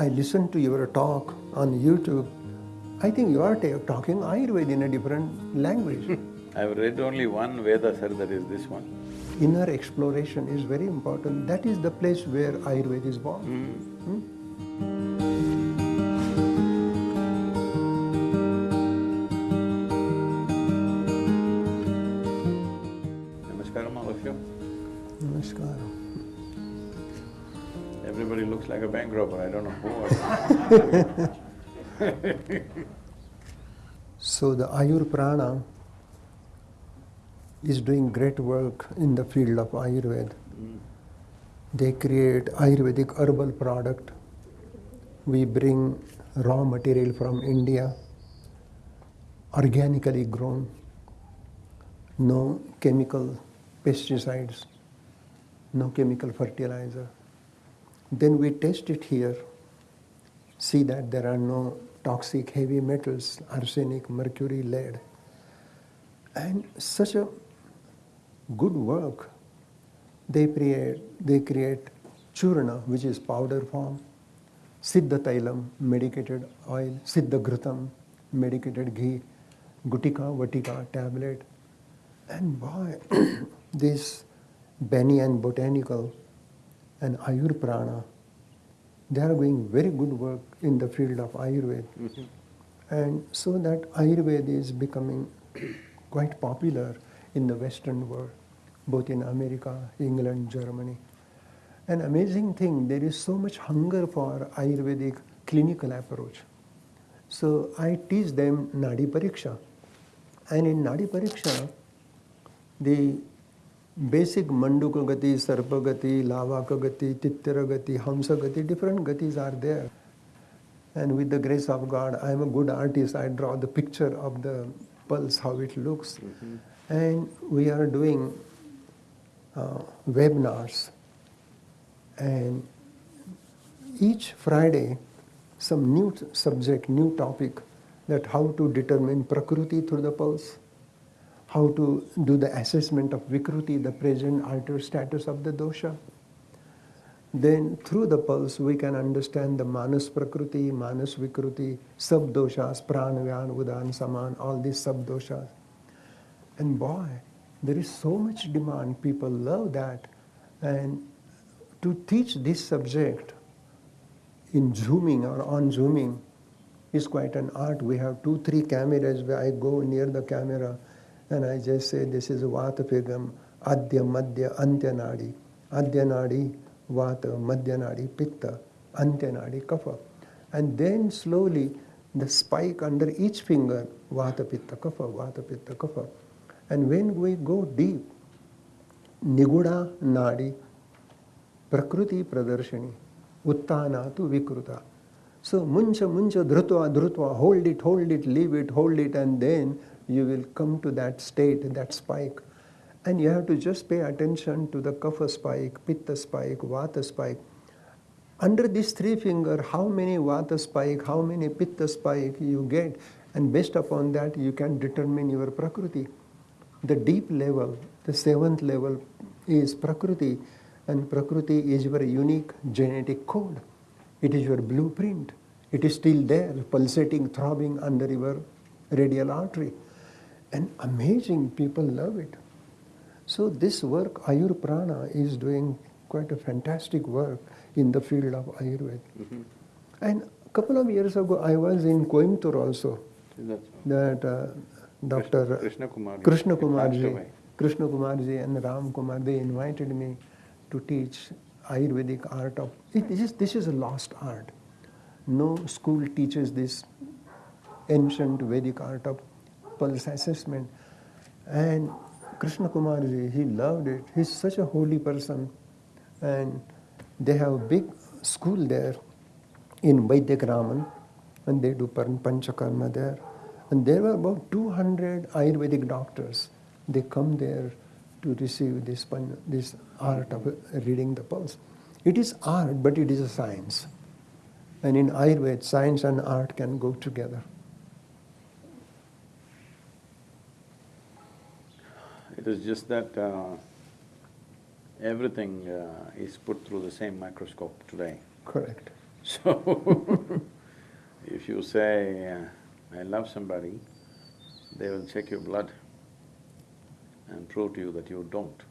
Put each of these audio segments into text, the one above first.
I listened to your talk on YouTube. I think you are ta- talking Ayurveda in a different language. I've read only one Veda, sir, that is this one. Inner exploration is very important. That is the place where Ayurveda is born. Hmm? So the Ayur Prana is doing great work in the field of Ayurveda. They create Ayurvedic herbal product. We bring raw material from India, organically grown, no chemical pesticides, no chemical fertilizer. Then we test it here, see that there are no toxic heavy metals, arsenic, mercury, lead. And such a good work. They create, they create churna, which is powder form, siddha tailam, medicated oil, siddha ghrutam, medicated ghee, gutika, vatika, tablet. And boy, this Banyan Botanical and Ayur Prana, they are doing very good work in the field of Ayurveda. Mm-hmm. And so that Ayurveda is becoming quite popular in the Western world, both in America, England, Germany. An amazing thing, there is so much hunger for Ayurvedic clinical approach. So I teach them Nadi Pariksha. And in Nadi Pariksha, the basic Manduka Gati, Sarpa Gati, Lavaka Gati, Tittira Gati, Hamsa Gati, different Gatis are there. And with the grace of God, I am a good artist. I draw the picture of the pulse, how it looks. And we are doing uh, webinars. And each Friday, some new subject, new topic, that how to determine Prakruti through the pulse, how to do the assessment of Vikruti, the present altered status of the dosha. Then through the pulse we can understand the Manas Prakruti, Manas Vikruti, sub-doshas, Pranavyan, Udan, Saman, all these sub-doshas. And boy, there is so much demand, people love that. And to teach this subject in zooming or on zooming is quite an art. We have two, three cameras where I go near the camera and I just say this is Vata Pigam, Adya Madhya Antya Nadi. Adya Nadi, Vata, Madhya Nadi, Pitta, Antya Nadi, Kapha. And then slowly the spike under each finger, Vata Pitta Kapha, Vata Pitta Kapha. And when we go deep, Niguda Nadi, Prakriti Pradarshani, Uttana tu Vikruta. So muncha muncha dhrutva dhrutva, hold it, hold it, leave it, hold it, and then you will come to that state, that spike. And you have to just pay attention to the kapha spike, pitta spike, vata spike. Under these three finger, how many vata spike, how many pitta spike you get, and based upon that you can determine your prakriti. The deep level, the seventh level is prakriti, and prakriti is your unique genetic code. It is your blueprint. It is still there, pulsating, throbbing under your radial artery. And amazing, people love it. So this work, Ayur Prana, is doing quite a fantastic work in the field of Ayurveda. And a couple of years ago, I was in Coimbatore also. That uh, Dr. Krishna Kumar. Krishna Kumarji. Krishna Kumarji and Ram Kumar, they invited me to teach Ayurvedic art of, it is, this is a lost art. No school teaches this ancient Vedic art of pulse assessment. And Krishna Kumarji, he loved it. He's such a holy person. And they have a big school there in Vaidyak Raman, and they do pan- Panchakarma there. And there were about 200 Ayurvedic doctors. They come there to receive this, this art of reading the pulse. It is art, but it is a science. And in Ayurveda, science and art can go together. It is just that uh, everything uh, is put through the same microscope today. Correct. So, if you say, uh, I love somebody, they will check your blood and prove to you that you don't.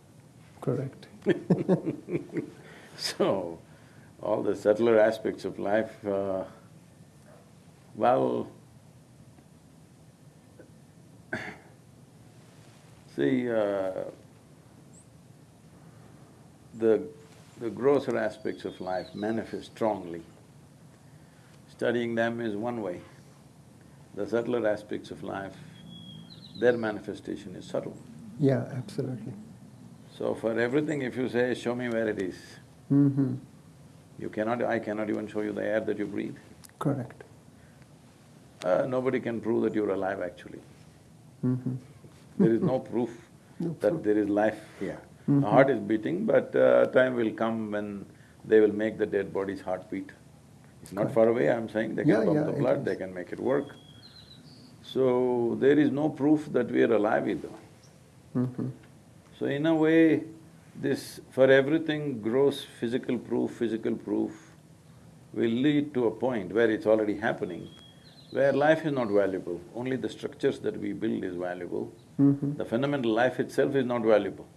Correct. So, all the subtler aspects of life, uh, well, see, uh, the, the grosser aspects of life manifest strongly. Studying them is one way. The subtler aspects of life, their manifestation is subtle. Yeah, absolutely. So for everything, if you say, show me where it is, Mm-hmm. you cannot… I cannot even show you the air that you breathe. Correct. Uh, nobody can prove that you're alive actually. Mm-hmm. There is no proof No that proof. there is life here. Mhm. The heart is beating, but uh, time will come when they will make the dead body's heart beat. It's not Correct. far away, I'm saying, they Yeah, can pump yeah, the blood, they can make it work. So, there is no proof that we are alive either. Mm-hmm. So in a way, this… for everything gross physical proof, physical proof will lead to a point where it's already happening, where life is not valuable, only the structures that we build is valuable. Mm-hmm. The fundamental life itself is not valuable.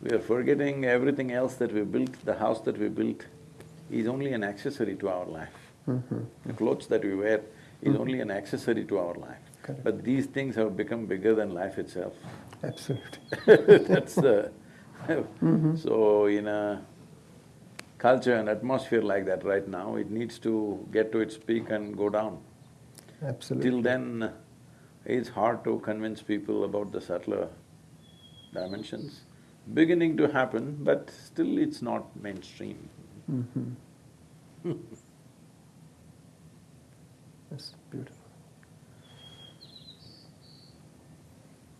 We are forgetting everything else that we built, the house that we built is only an accessory to our life. Mm-hmm. The clothes that we wear is only an accessory to our life. Correct. But these things have become bigger than life itself. Absolutely. That's the… Mm-hmm. So in a culture and atmosphere like that right now, it needs to get to its peak and go down. Absolutely. Till then, it's hard to convince people about the subtler dimensions. Beginning to happen, but still it's not mainstream. Mm-hmm. That's beautiful.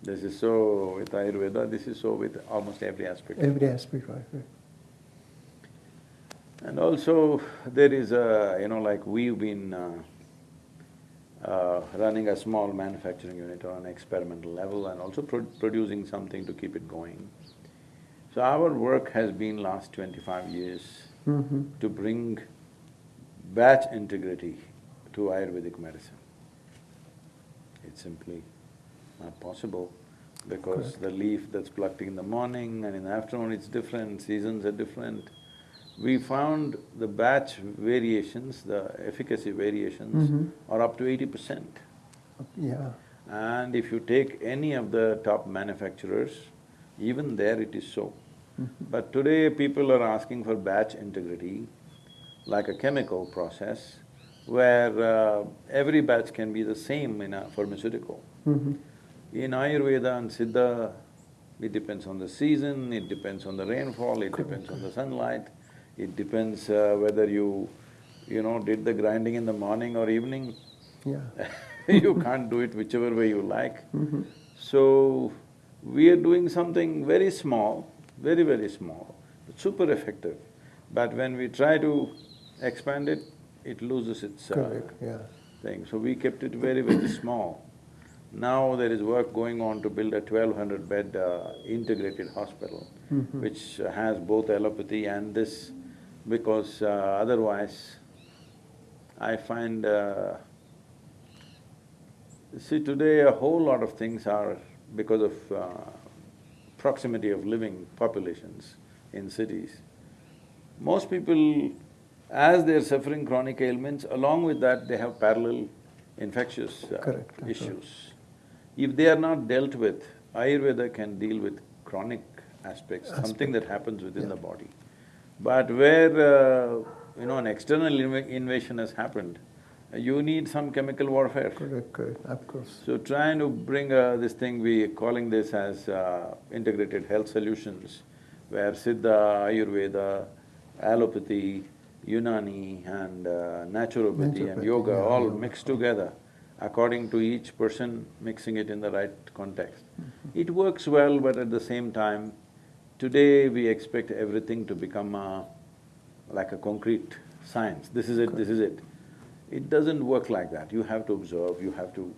This is so with Ayurveda, this is so with almost every aspect. Every aspect, right, right. And also, there is a, you know, like we've been uh, uh, running a small manufacturing unit on an experimental level and also pro producing something to keep it going. So our work has been last twenty-five years Mm-hmm. to bring batch integrity to Ayurvedic medicine. It's simply not possible because Correct. the leaf that's plucked in the morning and in the afternoon it's different, seasons are different. We found the batch variations, the efficacy variations Mhm. are up to eighty percent. Yeah, And if you take any of the top manufacturers, even there it is so. Mm-hmm. But today people are asking for batch integrity, like a chemical process, where uh, every batch can be the same in a pharmaceutical. mm-hmm. In Ayurveda and Siddha, it depends on the season, it depends on the rainfall, it depends on the sunlight, it depends uh, whether you, you know, did the grinding in the morning or evening. yeah. you can't do it whichever way you like. Mm-hmm. So, we are doing something very small, very, very small, but super effective. But when we try to expand it, it loses its uh, Correct, yeah. thing. So we kept it very, very small. Now there is work going on to build a twelve hundred bed uh, integrated hospital, Mhm. which has both allopathy and this, because uh, otherwise, I find uh, See, today a whole lot of things are because of uh, proximity of living populations in cities. Most people, as they're suffering chronic ailments, along with that they have parallel infectious uh, Correct, issues. If they are not dealt with, Ayurveda can deal with chronic aspects, something that happens within the body. But where, uh, you know, an external inv- invasion has happened, you need some chemical warfare. Correct, correct, of course. So trying to bring uh, this thing, we calling this as uh, integrated health solutions, where Siddha, Ayurveda, allopathy, Unani and uh, naturopathy and yoga yeah, all yoga. mixed together according to each person mixing it in the right context. It works well, but at the same time, today we expect everything to become a, like a concrete science, this is it, this is it. It doesn't work like that, you have to observe, you have to…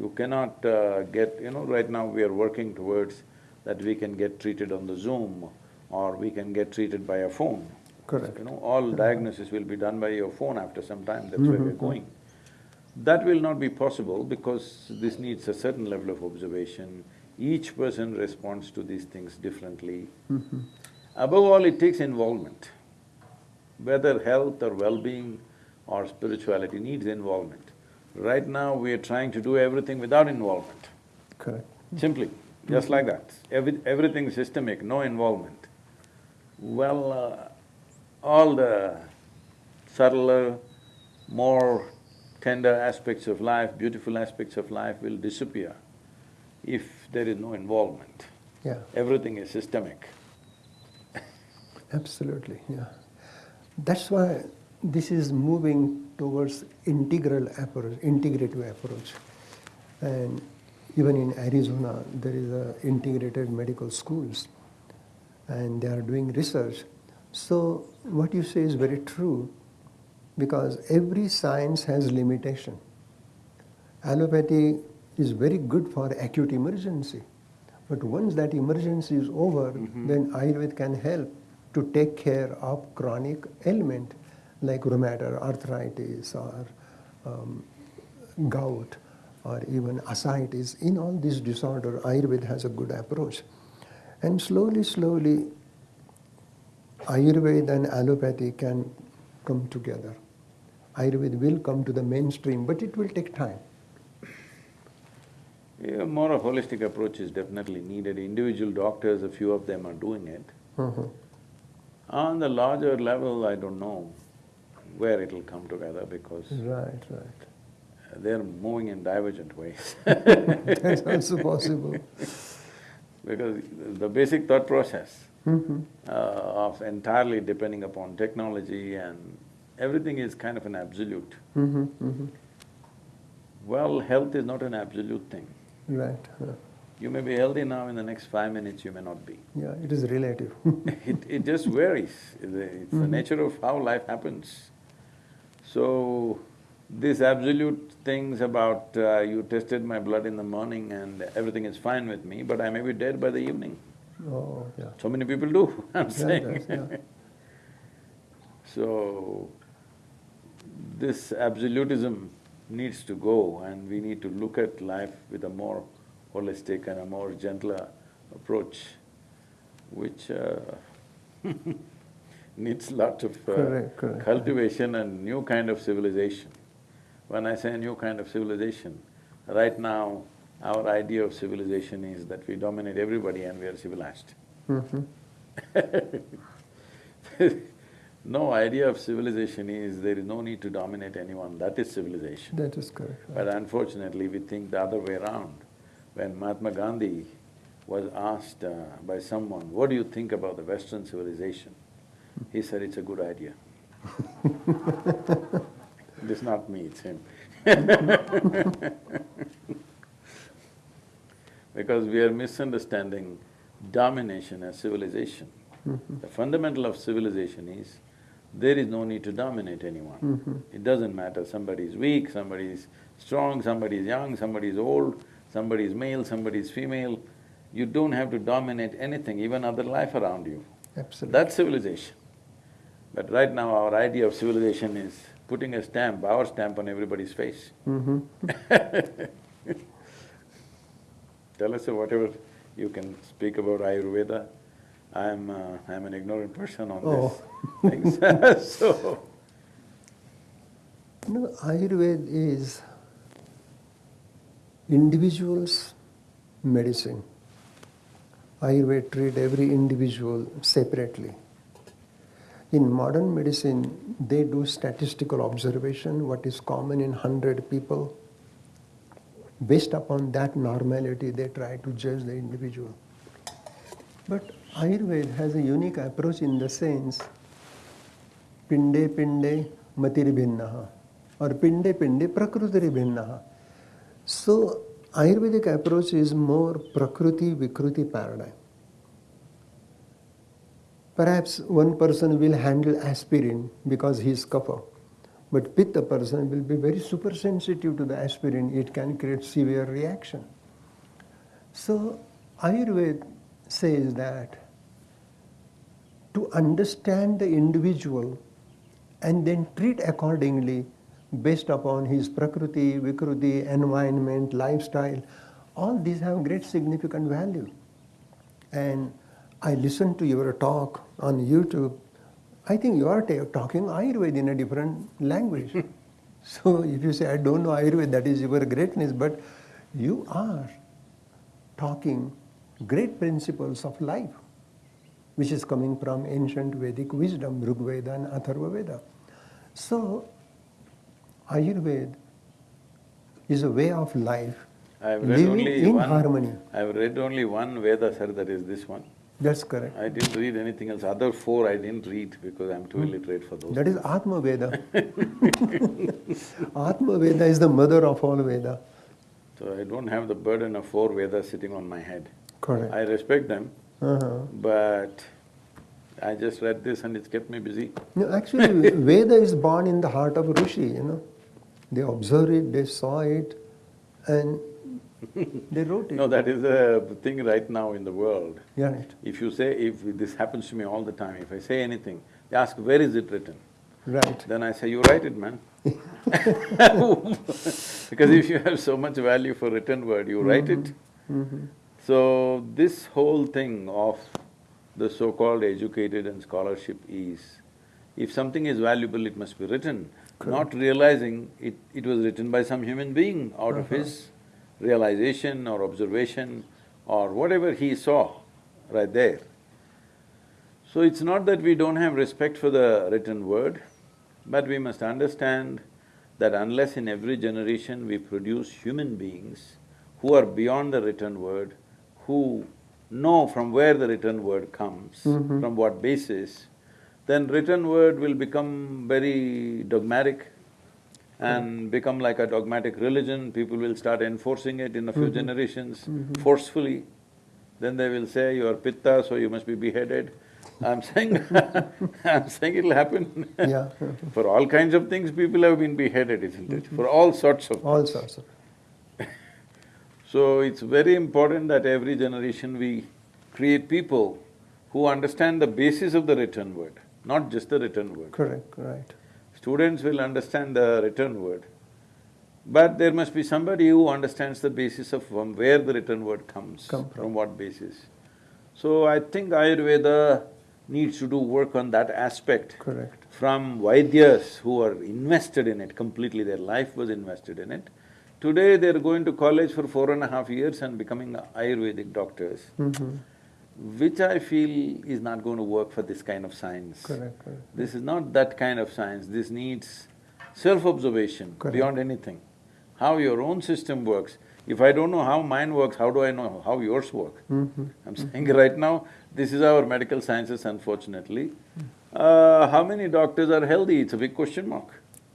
You cannot uh, get… you know, right now we are working towards that we can get treated on the Zoom or we can get treated by a phone. Correct. You know, all diagnosis will be done by your phone after some time, that's where we're going. That will not be possible because this needs a certain level of observation. Each person responds to these things differently. Above all, it takes involvement. Whether health or well-being or spirituality needs involvement. Right now, we are trying to do everything without involvement, Correct. simply, just like that. Every, everything systemic, no involvement. Well, uh, all the subtler, more tender aspects of life, beautiful aspects of life will disappear if there is no involvement. Yeah, Everything is systemic. absolutely, yeah. That's why this is moving towards integral approach, integrative approach. And even in Arizona, there is a integrated medical schools and they are doing research. So what you say is very true because every science has limitation. Allopathy is very good for acute emergency. But once that emergency is over, then Ayurveda can help to take care of chronic ailment like rheumatoid arthritis or um, gout or even ascites. In all these disorder, Ayurveda has a good approach. And slowly, slowly, Ayurveda and allopathy can come together. Ayurveda will come to the mainstream, but it will take time. Yeah, more a holistic approach is definitely needed. Individual doctors, a few of them are doing it. Mhm. On the larger level, I don't know where it'll come together because Right, right. they're moving in divergent ways. That's also possible. Because the basic thought process Mhm. uh, of entirely depending upon technology and everything is kind of an absolute. Mhm, mhm. Well, health is not an absolute thing. Right. You may be healthy now, in the next five minutes you may not be. yeah, it is relative. It, it just varies, it's the the nature of how life happens. So, these absolute things about uh, you tested my blood in the morning and everything is fine with me, but I may be dead by the evening. oh, yeah. So many people do, I'm Yeah, saying. that's- yeah. So, this absolutism needs to go and we need to look at life with a more holistic and a more gentler approach, which uh, needs lot of uh, Correct, correct. cultivation and new kind of civilization. When I say new kind of civilization, right now, our idea of civilization is that we dominate everybody and we are civilized. Mhm. No idea of civilization is there is no need to dominate anyone, that is civilization. That is correct. But unfortunately, we think the other way around. When Mahatma Gandhi was asked uh, by someone, what do you think about the Western civilization? He said, it's a good idea. It is not me, it's him. Because we are misunderstanding domination as civilization. The fundamental of civilization is, there is no need to dominate anyone. It doesn't matter, somebody is weak, somebody is strong, somebody is young, somebody is old, somebody is male, somebody is female. You don't have to dominate anything, even other life around you. Absolutely. That's civilization. But right now, our idea of civilization is putting a stamp, our stamp on everybody's face. Mhm. Tell us whatever you can speak about Ayurveda. I'm… Uh, I'm an ignorant person on Oh. this things so… No, Ayurveda is individual's medicine. Ayurveda treat every individual separately. In modern medicine, they do statistical observation, what is common in hundred people. Based upon that normality, they try to judge the individual. But Ayurveda has a unique approach in the sense, pinde pinde matir bhinnaha or pinde pinde prakrutiri bhinnaha. So Ayurvedic approach is more prakriti vikruti paradigm. Perhaps one person will handle aspirin because he is kapha, but pitta person will be very super sensitive to the aspirin, it can create severe reaction. So Ayurveda says that to understand the individual and then treat accordingly based upon his prakriti, vikruti, environment, lifestyle. All these have great significant value. And I listened to your talk on YouTube. I think you are ta- talking Ayurveda in a different language. Hmm. so if you say, I don't know Ayurveda, that is your greatness, but you are talking great principles of life, which is coming from ancient Vedic wisdom, Rig Veda and Atharva Veda. So, Ayurveda is a way of life, I've read living only in one. harmony. I've read only one Veda, sir, that is this one. That's correct. I didn't read anything else. Other four I didn't read because I'm too hmm. illiterate for those. That is Atma Veda. Atma Veda is the mother of all Veda. So I don't have the burden of four Vedas sitting on my head. Correct. I respect them, Uh-huh. but I just read this and it's kept me busy. No, actually, Veda is born in the heart of Rishi, you know. They observed it, they saw it, and they wrote it. No, that is a thing right now in the world. Yeah, right. If you say, if this happens to me all the time, if I say anything, they ask, where is it written? Right. Then I say, you write it, man. Because if you have so much value for written word, you write it. Mhm. So, this whole thing of the so-called educated and scholarship is, if something is valuable, it must be written, not realizing it, it was written by some human being out of uh-huh. his realization or observation or whatever he saw right there. So it's not that we don't have respect for the written word, but we must understand that unless in every generation we produce human beings who are beyond the written word, who know from where the written word comes, Mhm. from what basis, then written word will become very dogmatic and mm-hmm. become like a dogmatic religion, people will start enforcing it in a few mm-hmm. generations mm-hmm. forcefully. Then they will say, you are pitta, so you must be beheaded. I'm saying I'm saying it'll happen. Yeah. For all kinds of things, people have been beheaded, isn't it? For all sorts of All sorts of. So it's very important that every generation we create people who understand the basis of the written word, not just the written word. Correct, right. Students will understand the written word, but there must be somebody who understands the basis of from where the written word comes, Come from. from what basis. So I think Ayurveda needs to do work on that aspect Correct. from Vaidyas who are invested in it completely, their life was invested in it. Today they're going to college for four and a half years and becoming Ayurvedic doctors, Mhm. which I feel is not going to work for this kind of science. Correct, correct. This is not that kind of science, this needs self-observation beyond anything. How your own system works. If I don't know how mine works, how do I know how yours work? Mhm. I'm saying right now, this is our medical sciences unfortunately. Uh, how many doctors are healthy? It's a big question mark.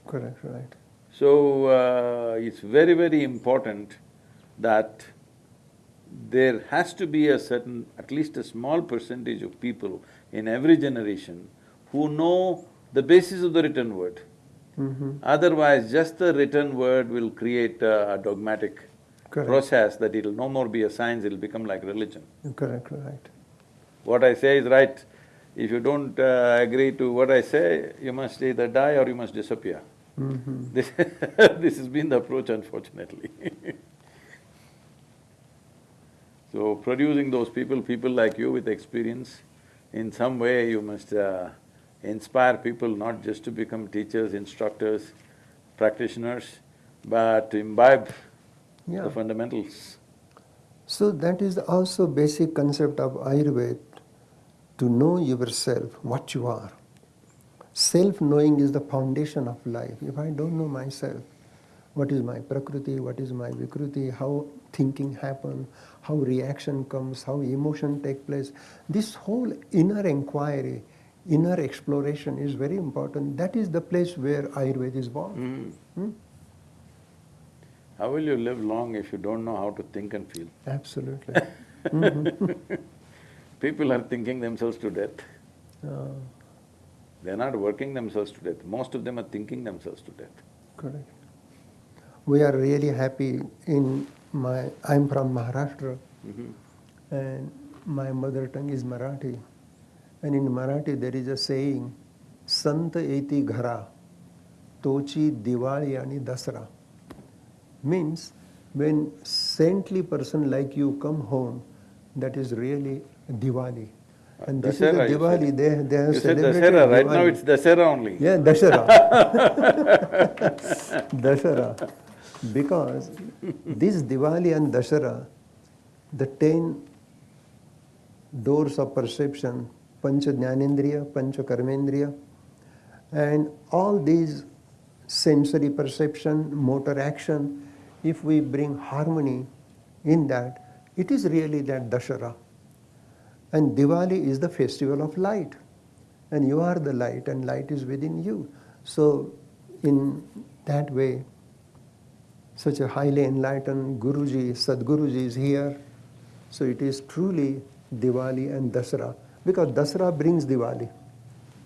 Correct, right. So, uh, it's very, very important that there has to be a certain, at least a small percentage of people in every generation who know the basis of the written word. Mhm. Otherwise, just the written word will create a a dogmatic Correct. process that it'll no more be a science, it'll become like religion. Correct, right. What I say is right. If you don't uh, agree to what I say, you must either die or you must disappear. Mhm. This this has been the approach unfortunately. so producing those people, people like you with experience, in some way you must uh, inspire people not just to become teachers, instructors, practitioners, but to imbibe Yeah. the fundamentals. So that is also basic concept of Ayurveda, to know yourself, what you are. Self-knowing is the foundation of life. If I don't know myself, what is my prakriti, what is my vikruti, how thinking happen, how reaction comes, how emotion take place, this whole inner inquiry, inner exploration is very important. That is the place where Ayurveda is born. Mm. Hmm? How will you live long if you don't know how to think and feel? Absolutely. Mhm. People are thinking themselves to death. Uh, They're not working themselves to death. Most of them are thinking themselves to death. Correct. We are really happy in my, I'm from Maharashtra Mhm. and my mother tongue is Marathi. And in Marathi, there is a saying, Sant eti ghara, tochi Diwali ani Dasra. Means, when saintly person like you come home, that is really Diwali. And this is the Diwali, said. they, they have You said celebrated Dasera, right now Diwali. it's Dasera only. Yeah, Dashara. Dashara. Because this Diwali and Dashara, the ten doors of perception, Pancha Jnanendriya, Pancha Karmendriya, and all these sensory perception, motor action, if we bring harmony in that, it is really that Dashara. And Diwali is the festival of light. And you are the light, and light is within you. So, in that way, such a highly enlightened Guruji, Sadguruji is here. So, it is truly Diwali and Dasara. Because Dasara brings Diwali.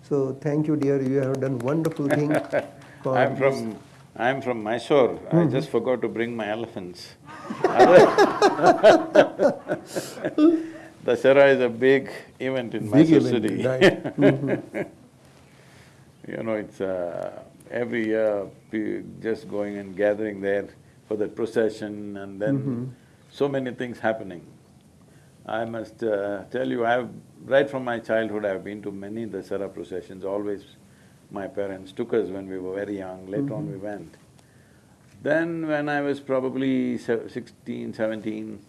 So, thank you, dear. You have done wonderful thing. I'm this. from… I'm from Mysore, I Mm-hmm. just forgot to bring my elephants. Dasara is a big event in Big Mysore event, city. right. Mhm. You know, it's uh, every year, just going and gathering there for the procession and then Mhm. so many things happening. I must uh, tell you, I've… right from my childhood, I've been to many Dasara processions, always my parents took us when we were very young, later on we went. Then when I was probably se- 16, 17,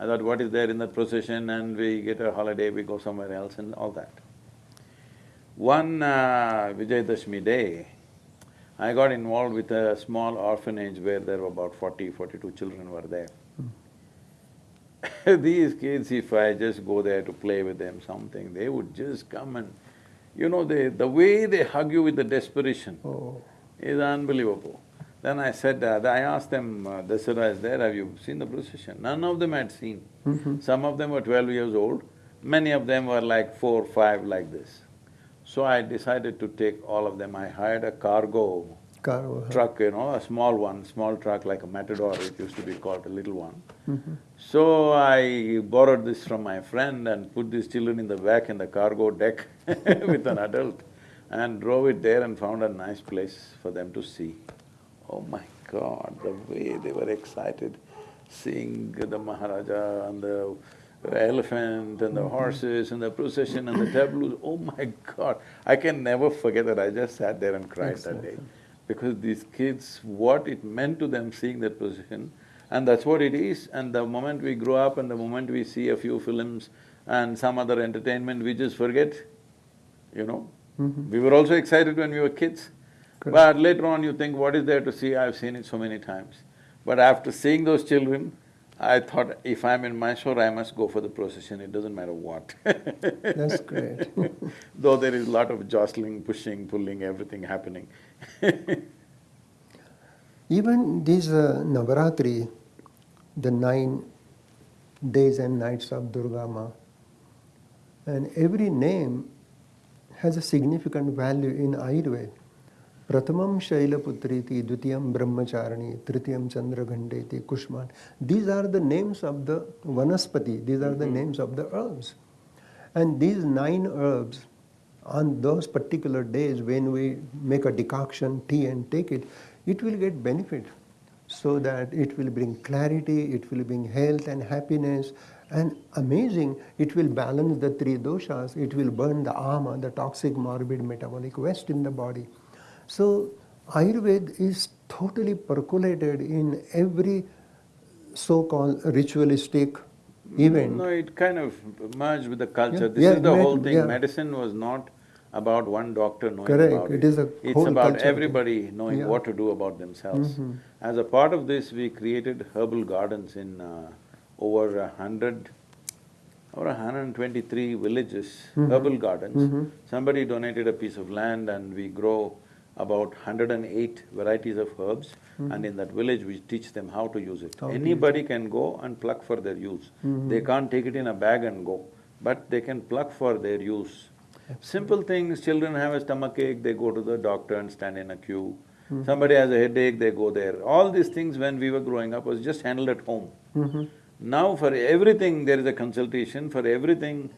I thought, what is there in that procession and we get a holiday, we go somewhere else and all that. One uh, Vijayadashmi day, I got involved with a small orphanage where there were about 40, 42 children were there. These kids, if I just go there to play with them something, they would just come and, you know, they… the way they hug you with the desperation Oh, is unbelievable. Then I said, uh, I asked them, uh, Dasara is there, have you seen the procession? None of them had seen. Mhm. Some of them were twelve years old, many of them were like four, five like this. So I decided to take all of them, I hired a cargo car, uh, truck, you know, a small one, small truck like a Matador, it used to be called, a little one. mhm. So I borrowed this from my friend and put these children in the back in the cargo deck with an adult and drove it there and found a nice place for them to see. Oh my God, the way they were excited seeing the Maharaja and the elephant and the horses and the procession and the tableaux, oh my God, I can never forget that, I just sat there and cried that day. Because these kids, what it meant to them seeing that procession, and that's what it is, and the moment we grow up and the moment we see a few films and some other entertainment, we just forget, you know. Mhm. We were also excited when we were kids, Correct. but later on you think, what is there to see? I've seen it so many times. But after seeing those children, I thought, if I'm in Mysore, I must go for the procession, it doesn't matter what. That's great. Though there is a lot of jostling, pushing, pulling, everything happening. Even this uh, Navaratri, the nine days and nights of Durga Ma, and every name has a significant value in Ayurveda. Pratamam Shailaputriti, Dutiyam Brahmacharani, Tritiyam Chandraghandeti, Kushman. These are the names of the Vanaspati, these are the mm-hmm. names of the herbs. And these nine herbs, on those particular days when we make a decoction, tea and take it, it will get benefit. So that it will bring clarity, it will bring health and happiness, and amazing, it will balance the three doshas, it will burn the ama, the toxic morbid metabolic waste in the body. So Ayurveda is totally percolated in every so-called ritualistic event. No, it kind of merged with the culture. Yeah, This yeah, is the it whole thing. yeah. Medicine was not about one doctor knowing Correct, about it is a It's whole about culture. everybody knowing what to do about themselves. Mhm. As a part of this, we created herbal gardens in uh, over a hundred, over a hundred and twenty-three villages, Mhm. herbal gardens. Mhm. Somebody donated a piece of land and we grow about hundred and eight varieties of herbs and in that village we teach them how to use it. How Anybody can go and pluck for their use. Mhm. They can't take it in a bag and go, but they can pluck for their use. Simple things, children have a stomachache, they go to the doctor and stand in a queue. Somebody has a headache, they go there. All these things when we were growing up was just handled at home. Mhm. Now for everything there is a consultation, for everything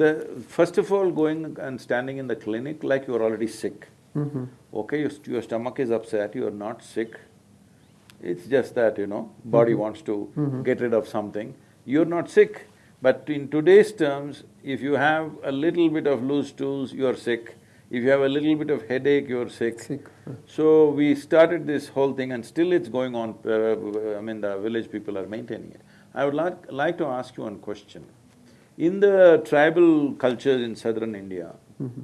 The, first of all, going and standing in the clinic like you're already sick. Mhm. Okay, your, st- your stomach is upset, you're not sick. It's just that, you know, body wants to get rid of something. You're not sick, but in today's terms, if you have a little bit of loose stools, you're sick. If you have a little bit of headache, you're sick. Sick. So we started this whole thing and still it's going on, uh, I mean, the village people are maintaining it. I would like, like to ask you one question. In the tribal cultures in southern India, Mm-hmm.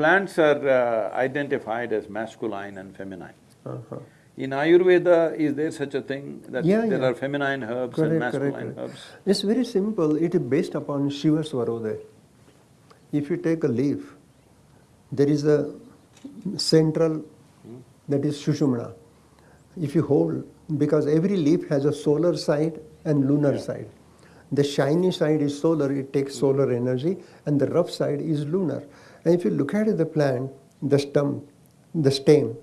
Plants are uh, identified as masculine and feminine. Uh-huh. In Ayurveda, is there such a thing that Yeah, there yeah. are feminine herbs and Correct, correct, masculine correct. herbs? It's very simple, it is based upon Shiva Swarodaya. If you take a leaf, there is a central, that is Shushumna. If you hold, because every leaf has a solar side and lunar side. The shiny side is solar, it takes solar energy, and the rough side is lunar. And if you look at the plant, the stem, the stem,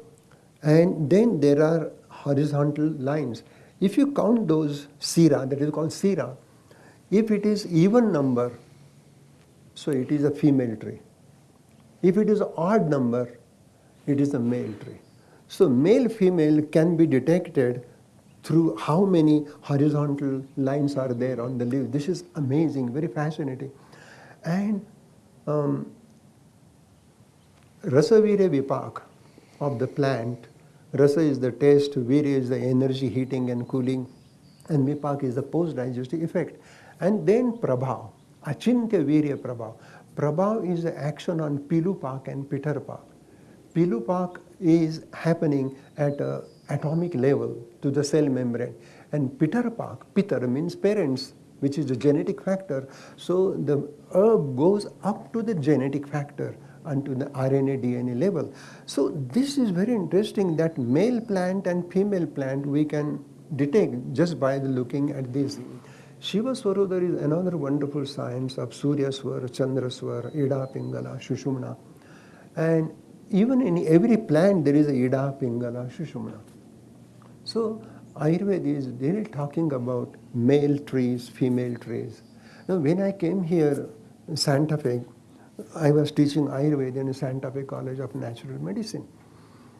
and then there are horizontal lines. If you count those sira, that is called sira, if it is even number, so it is a female tree. If it is odd number, it is a male tree. So male female can be detected through how many horizontal lines are there on the leaf. This is amazing, very fascinating. And um, Rasavirya Vipak of the plant, Rasa is the taste, Virya is the energy, heating and cooling, and Vipak is the post-digestive effect. And then Prabhav, Achintya Virya Prabhav. Prabhav is the action on Pilupak and Pitarpak. Pilupak is happening at a atomic level to the cell membrane. And Pitarpak, Pitar means parents, which is the genetic factor. So the herb goes up to the genetic factor onto the RNA DNA level. So this is very interesting that male plant and female plant we can detect just by the looking at this. Shiva Swarodaya is another wonderful science of Surya Swar, Chandra Swar, Ida Pingala, Shushumna. And even in every plant there is a Ida Pingala, Shushumna. So Ayurveda is really talking about male trees, female trees. Now when I came here, Santa Fe, I was teaching Ayurveda in Santa Fe College of Natural Medicine.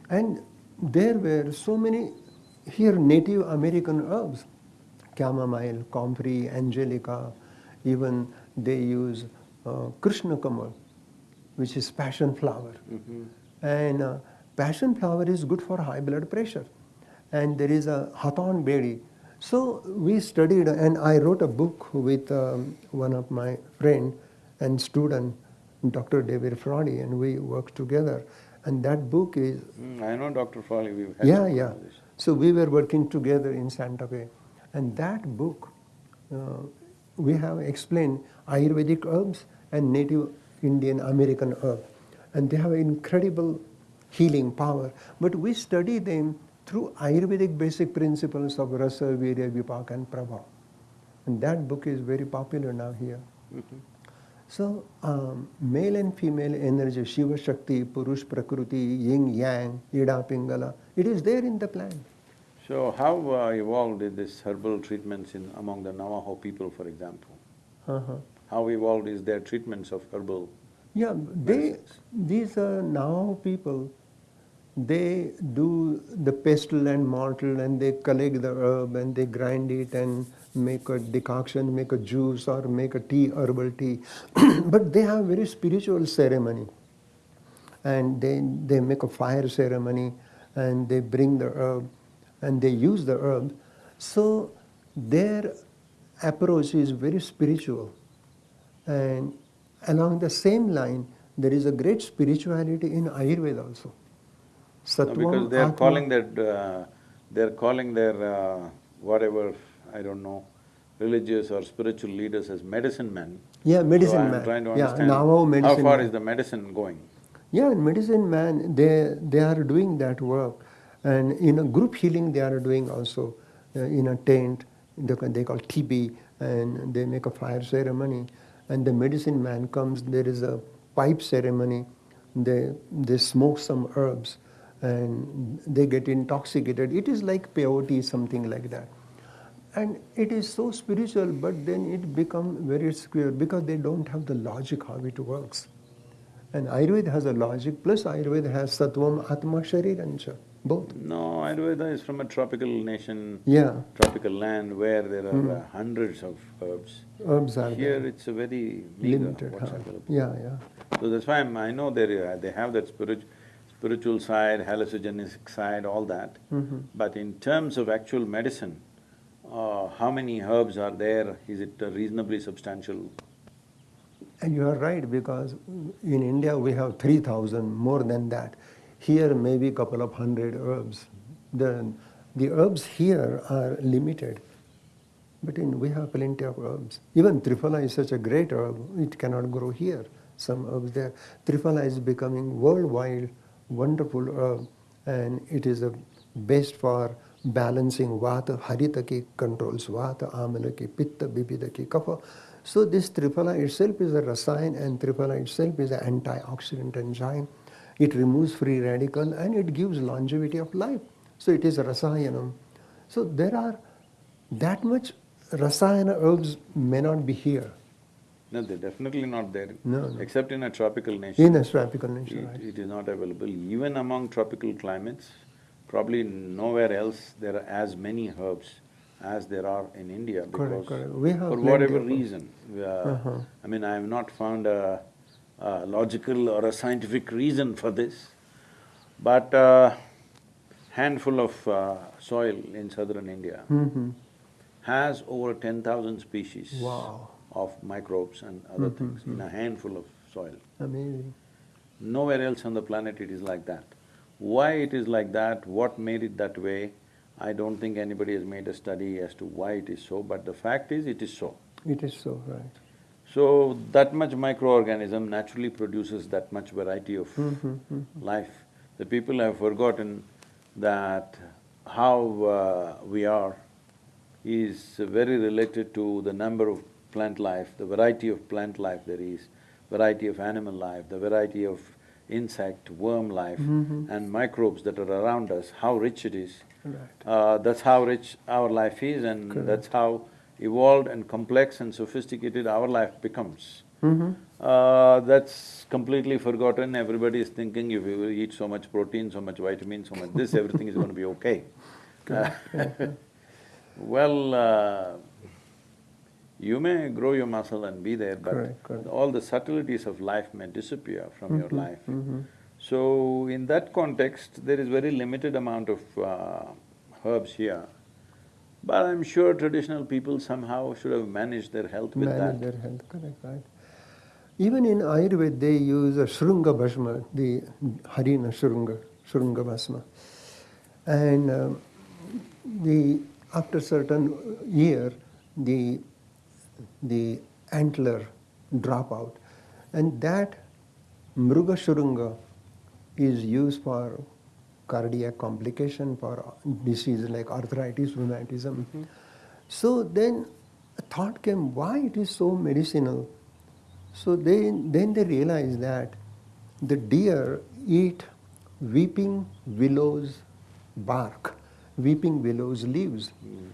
And there were so many here Native American herbs, chamomile, comfrey, angelica, even they use uh, Krishna Kamal, which is passion flower. And uh, passion flower is good for high blood pressure. And there is a Hawthorn berry. So we studied and I wrote a book with um, one of my friend and student, Dr. David Frawley, and we worked together. And that book is Mm, I know Dr. Frawley, we've had yeah, yeah. So we were working together in Santa Fe. And that book, uh, we have explained Ayurvedic herbs and native Indian American herb. And they have incredible healing power. But we study them through Ayurvedic basic principles of Rasa, Virya, Vipak and Prabha. And that book is very popular now here. So, um, male and female energy, Shiva Shakti, Purush Prakriti, Yin Yang, Ida Pingala, it is there in the plant. So how uh, evolved is this herbal treatments in among the Navajo people, for example? Uh-huh. How evolved is their treatments of herbal? Yeah, they, these are now people, they do the pestle and mortar and they collect the herb and they grind it and make a decoction, make a juice or make a tea, herbal tea. but they have very spiritual ceremony. And they, they make a fire ceremony and they bring the herb and they use the herb. So their approach is very spiritual. And along the same line, there is a great spirituality in Ayurveda also. No, because they are Atma- calling that, uh, they're calling their uh, whatever, I don't know, religious or spiritual leaders as medicine men. Yeah, medicine so man. I'm trying to yeah, understand, Navajo how medicine far man. is the medicine going? Yeah, in medicine man, they, they are doing that work. And in a group healing, they are doing also uh, in a tent, they, they call tipi, and they make a fire ceremony. And the medicine man comes, there is a pipe ceremony, they, they smoke some herbs, and they get intoxicated. It is like peyote, something like that. and it is so spiritual, but then it becomes very square because they don't have the logic how it works. And Ayurveda has a logic, plus Ayurveda has Sattvam, Atma, Sharirancha, both. No, Ayurveda is from a tropical nation, Yeah, tropical land where there are uh, hundreds of herbs. herbs are Here there. it's a very meager limited. Yeah, yeah. So that's why I'm, I know they, they have that spirit, spiritual side, hallucinogenic side, all that. Mhm. But in terms of actual medicine, uh, how many herbs are there? Is it reasonably substantial? And you are right because in India we have 3000 more than that. Here maybe a couple of hundred herbs. The, the herbs here are limited. But in, we have plenty of herbs. Even Triphala is such a great herb, it cannot grow here. Some herbs there. Triphala is becoming worldwide wonderful herb and it is the best for balancing Vata, Haritaki controls Vata, Amalaki, Pitta, Bibhitaki, Kapha. So this Triphala itself is a rasayan and Triphala itself is an antioxidant enzyme. It removes free radical and it gives longevity of life. So it is a rasayanam. So there are that much rasayana herbs may not be here No, they're definitely not there. No, no. Except in a tropical nation. in a tropical nation. It, right? it is not available. Even among tropical climates, probably nowhere else there are as many herbs as there are in India because correct. We have for whatever reason, we are- Uh-huh. I mean, I have not found a, a logical or a scientific reason for this, but a handful of uh, soil in southern India Mhm. has over ten thousand species Wow, of microbes and other Mhm, things in a handful of soil. amazing. Nowhere else on the planet it is like that. Why it is like that, what made it that way, I don't think anybody has made a study as to why it is so, but the fact is, it is so. It is so, right. So, that much microorganism naturally produces that much variety of Mhm, mhm. life. The people have forgotten that how uh, we are is very related to the number of plant life, the variety of plant life there is, variety of animal life, the variety of insect, worm life Mhm. and microbes that are around us, how rich it is. Right. Uh, that's how rich our life is and Correct. that's how evolved and complex and sophisticated our life becomes. Mhm. Uh, that's completely forgotten, everybody is thinking if you eat so much protein, so much vitamin, so much this, everything is going to be okay. Well, uh, you may grow your muscle and be there, but Correct, correct. all the subtleties of life may disappear from your Mhm, life. mhm. So, in that context, there is very limited amount of uh, herbs here. But I'm sure traditional people somehow should have managed their health with Manage that. their health, correct, right. Even in Ayurveda, they use a Shrunga Bhasma, the Harina Shrunga, Shrunga Bhasma. And um, the, after certain year, the, the antler drop out. And that Mruga Shrunga is used for cardiac complication, for disease like arthritis, rheumatism. So then a thought came, why it is so medicinal? So they, then they realized that the deer eat weeping willows bark, weeping willows leaves. Mm.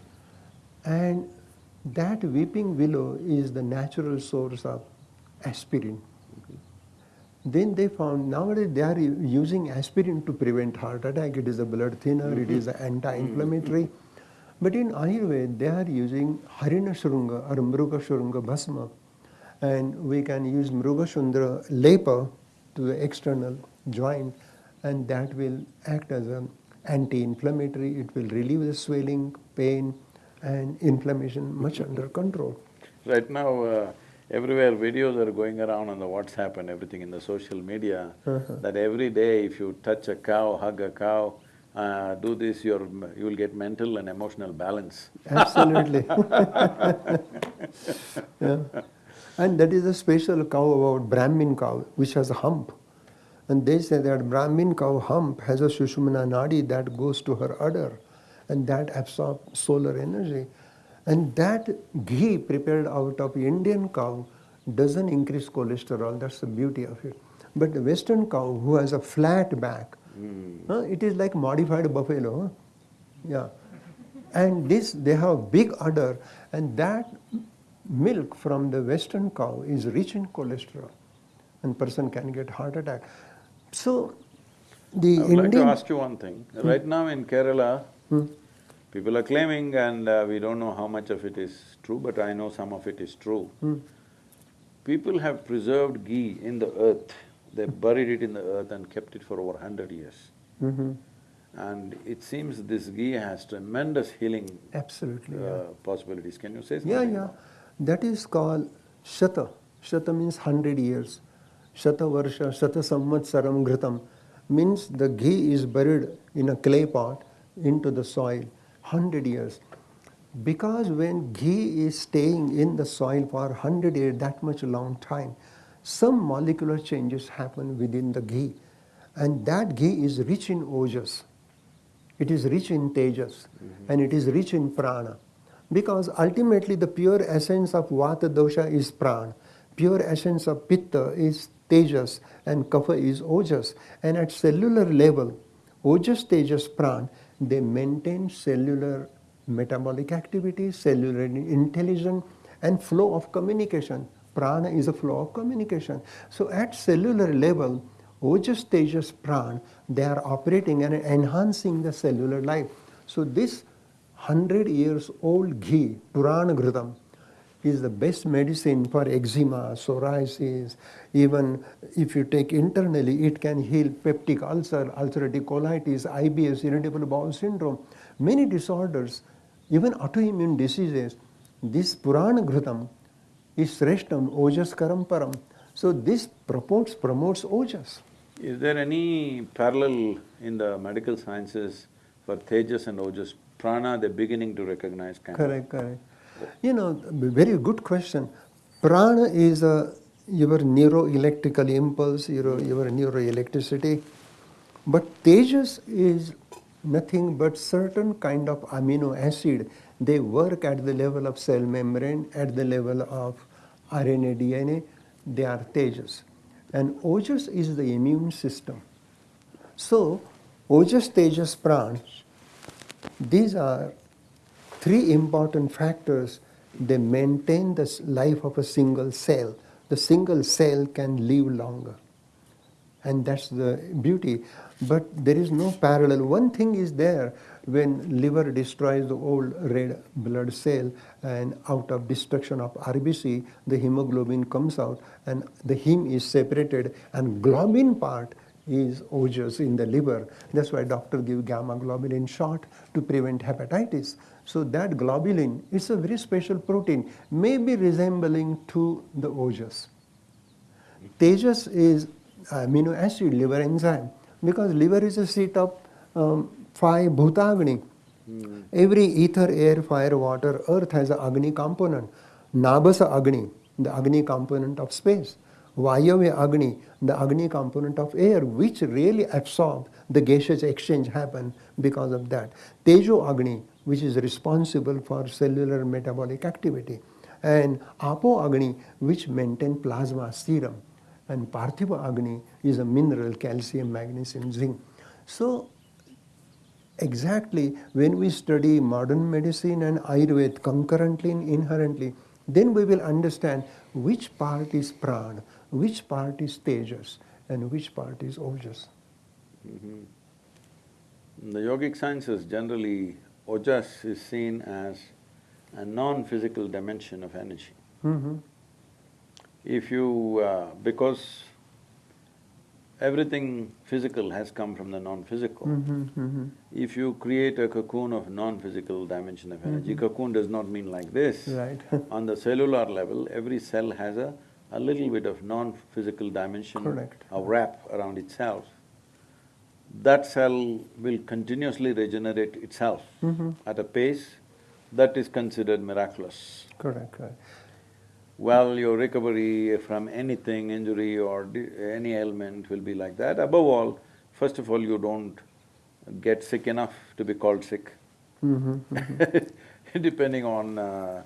And that weeping willow is the natural source of aspirin. Then they found nowadays they are using aspirin to prevent heart attack. It is a blood thinner, it is mm-hmm. anti-inflammatory. But in Ayurveda, they are using Harina Shrunga or Mruga Shrunga Bhasma. And we can use Mruga Shrunga lepa to the external joint and that will act as an anti-inflammatory. It will relieve the swelling, pain and inflammation much under control. Right now, uh, everywhere videos are going around on the WhatsApp and everything in the social media, Uh-huh. that every day if you touch a cow, hug a cow, uh, do this, you're, you will get mental and emotional balance. Absolutely. yeah. And that is a special cow about Brahmin cow, which has a hump. And they say that Brahmin cow hump has a Sushumna Nadi that goes to her udder and that absorbs solar energy. And that ghee prepared out of Indian cow doesn't increase cholesterol, that's the beauty of it. But the Western cow who has a flat back, Mm. huh, it is like modified buffalo. Huh? Yeah. And this, they have big udder, and that milk from the western cow is rich in cholesterol, and person can get heart attack. So, the I would Indian like to ask you one thing. Right now in Kerala, Hmm. people are claiming and uh, we don't know how much of it is true, but I know some of it is true. Hmm. People have preserved ghee in the earth, they buried it in the earth and kept it for over hundred years. Mhm. And it seems this ghee has tremendous healing Absolutely, yeah. uh, possibilities. Can you say something? Yeah, yeah. That is called Shata. Shata means hundred years. Shata Varsha, Shata Samvatsaram Ghritam means the ghee is buried in a clay pot into the soil, hundred years. Because when ghee is staying in the soil for hundred years, that much long time, some molecular changes happen within the ghee. And that ghee is rich in ojas. It is rich in tejas mm-hmm. and it is rich in prana. Because ultimately the pure essence of vata dosha is prana. Pure essence of pitta is tejas and kapha is ojas. And at cellular level, ojas, tejas, prana, they maintain cellular metabolic activity, cellular intelligence and flow of communication. Prana is a flow of communication. So at cellular level, Ojas, Tejas, Prana, they are operating and enhancing the cellular life. So this hundred years old ghee, Purana Ghritam, is the best medicine for eczema, psoriasis, even if you take internally, it can heal peptic ulcer, ulcerative colitis, IBS, irritable bowel syndrome, many disorders, even autoimmune diseases. This Purana Ghritam is Sreshtam, Ojas Karamparam. So this promotes, promotes Ojas. Is there any parallel in the medical sciences for Tejas and Ojas? Prana, they're beginning to recognize of. Correct, correct. You know, very good question. Prana is a, your neuroelectrical impulse, your, your neuroelectricity. But Tejas is nothing but certain kind of amino acid. They work at the level of cell membrane, at the level of RNA, DNA. They are Tejas. And Ojas is the immune system. So, Ojas, Tejas, Prana, these are three important factors. They maintain the life of a single cell. The single cell can live longer. And that's the beauty. But there is no parallel. One thing is there when liver destroys the old red blood cell and out of destruction of RBC, the hemoglobin comes out and the heme is separated and globin part is ojas in the liver. That's why doctor give gamma globulin shot to prevent hepatitis. So that globulin is a very special protein, maybe resembling to the ojas. Tejas is amino acid liver enzyme because liver is a seat of um, five bhutagni. Every ether, air, fire, water, earth has a agni component. Nabasa agni, the agni component of space. Vayavya agni, the agni component of air, which really absorb the gaseous exchange happen because of that. Tejo agni, which is responsible for cellular metabolic activity. And Apo agni, which maintain plasma serum and Parthiva Agni is a mineral, calcium, magnesium, zinc. So exactly when we study modern medicine and Ayurveda concurrently and inherently, then we will understand which part is prana, which part is tejas, and which part is ojas. In the yogic sciences, generally, ojas is seen as a non-physical dimension of energy. Mm-hmm. If you… Uh, because everything physical has come from the non-physical, Mm-hmm, mm-hmm. if you create a cocoon of non-physical dimension of energy, cocoon does not mean like this. Right. On the cellular level, every cell has a, a little bit of non-physical dimension Correct. of wrap around itself. That cell will continuously regenerate itself Mm-hmm. at a pace that is considered miraculous. Correct, correct. Well, your recovery from anything, injury or di- any ailment will be like that. Above all, first of all, you don't get sick enough to be called sick. Mm-hmm. Depending on uh,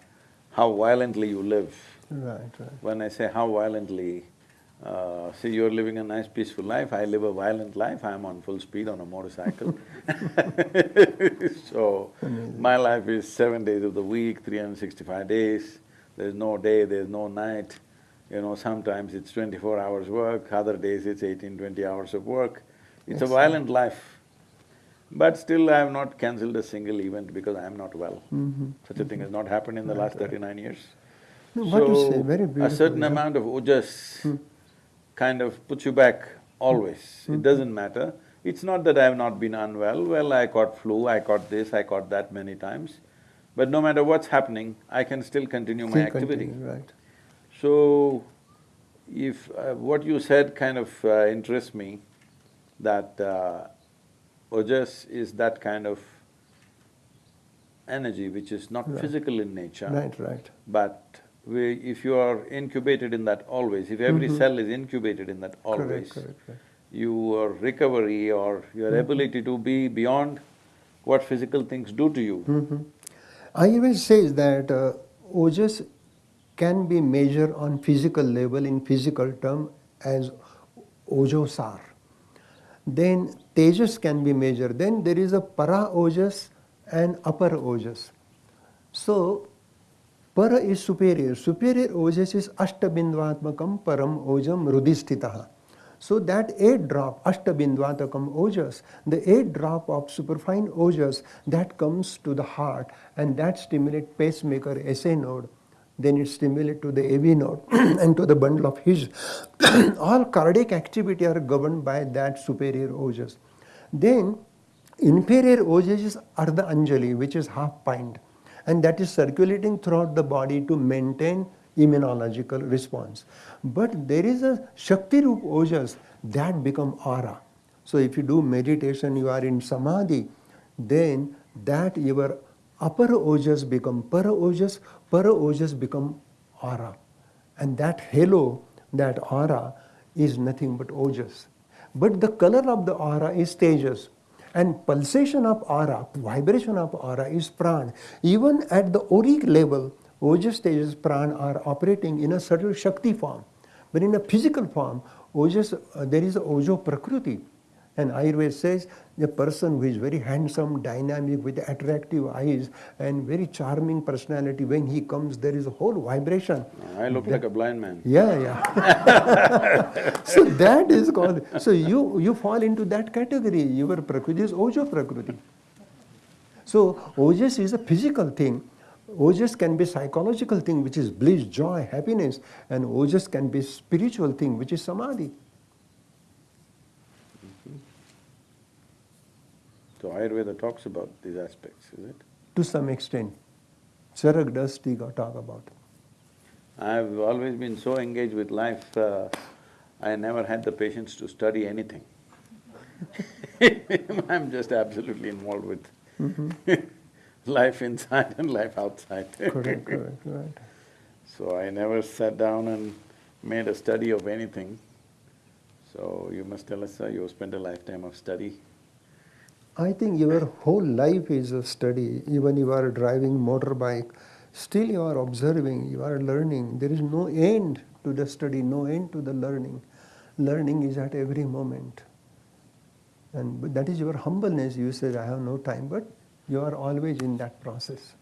how violently you live. Right, right. When I say how violently, Uh, see, you're living a nice peaceful life, I live a violent life, I'm on full speed on a motorcycle So, my life is seven days of the week, 365 days, there's no day, there's no night. You know, sometimes it's twenty-four hours work, other days it's 18, 20 hours of work. It's a violent life. But still I have not cancelled a single event because I am not well. Such a thing has not happened in the last thirty-nine years. No, what you say, very So, a certain yeah. amount of ojas kind of puts you back always, it doesn't matter. It's not that I have not been unwell, well, I caught flu, I caught this, I caught that many times. But no matter what's happening, I can still continue my activity. continue, Right. So, if… Uh, what you said kind of uh, interests me, that uh, ojas is that kind of energy which is not Right. physical in nature. Right, right. But we, if you are incubated in that always, if every cell is incubated in that always, Correct, correct, correct. your recovery or your ability to be beyond what physical things do to you. Mhm. Ayurveda say that uh, ojas can be measured on physical level in physical term as ojosar. Then tejas can be measured. Then there is a para ojas and apara ojas. So para is superior. Superior ojas is ashtabindvatmakam param ojam rudistitaha. So that eight drop, ashtabindvatakam ojas, the eight drop of superfine ojas that comes to the heart and that stimulate pacemaker SA node, then it stimulate to the AV node and to the bundle of His. All cardiac activity are governed by that superior ojas. Then inferior ojas is Ardha Anjali, which is half pint and that is circulating throughout the body to maintain immunological response. But there is a Shakti Rup Ojas that become aura. So if you do meditation, you are in samadhi, then that your apara ojas become para ojas, para ojas become aura. And that halo, that aura is nothing but ojas. But the color of the aura is tejas. And pulsation of aura, vibration of aura is pran. Even at the auric level, ojas, tejas, pran are operating in a subtle shakti form. But in a physical form, ojas, uh, there is ojo prakriti. And Ayurveda says the person who is very handsome, dynamic, with attractive eyes and very charming personality, when he comes, there is a whole vibration. I look like a blind man. Yeah, yeah. so that is called, so you, you fall into that category. Your prakriti is ojo prakriti. So ojas is a physical thing. Ojas can be psychological thing, which is bliss, joy, happiness, and ojas can be spiritual thing, which is samadhi. So Ayurveda talks about these aspects, is it? To some extent, Charak does talk about. I've always been so engaged with life, uh, I never had the patience to study anything. I'm just absolutely involved with life inside and life outside. Correct, correct, right. So I never sat down and made a study of anything. So you must tell us, sir, you spent a lifetime of study. I think your whole life is a study. Even you are driving motorbike, still you are observing, you are learning. There is no end to the study, no end to the learning. Learning is at every moment. And that is your humbleness. You said, I have no time, but you are always in that process.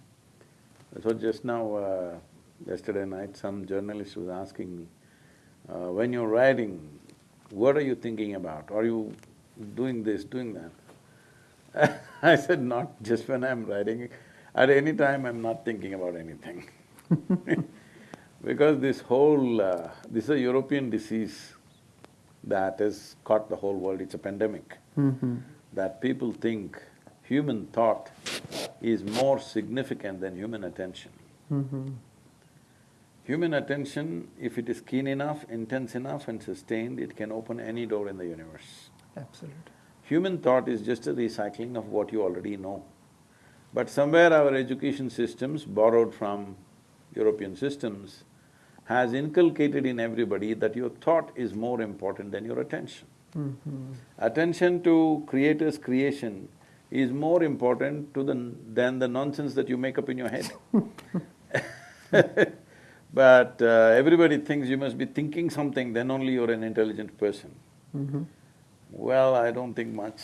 So just now, uh, yesterday night, some journalist was asking me, uh, when you're writing, what are you thinking about? Are you doing this, doing that? I said, not just when I'm writing, at any time I'm not thinking about anything. because this whole… Uh, this is a European disease that has caught the whole world, it's a pandemic. Mm-hmm. That people think human thought is more significant than human attention. Mm-hmm. Human attention, if it is keen enough, intense enough and sustained, it can open any door in the universe. Absolutely. Human thought is just a recycling of what you already know. But somewhere our education systems, borrowed from European systems, has inculcated in everybody that your thought is more important than your attention. Mm-hmm. Attention to Creator's creation is more important to the… than the nonsense that you make up in your head. But uh, everybody thinks you must be thinking something, then only you're an intelligent person. Mm-hmm. Well, I don't think much.